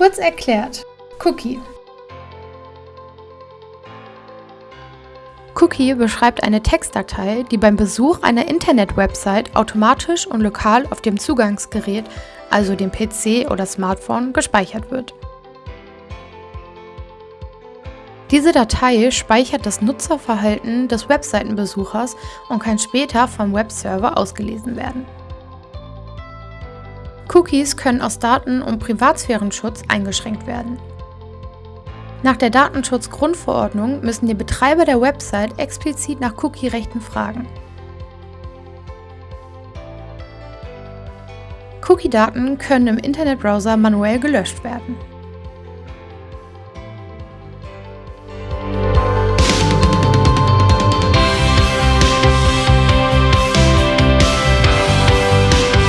Kurz erklärt. Cookie. Cookie beschreibt eine Textdatei, die beim Besuch einer Internet-Website automatisch und lokal auf dem Zugangsgerät, also dem PC oder Smartphone, gespeichert wird. Diese Datei speichert das Nutzerverhalten des Webseitenbesuchers und kann später vom Webserver ausgelesen werden. Cookies können aus Daten- und Privatsphärenschutz eingeschränkt werden. Nach der Datenschutzgrundverordnung müssen die Betreiber der Website explizit nach Cookie-Rechten fragen. Cookie-Daten können im Internetbrowser manuell gelöscht werden.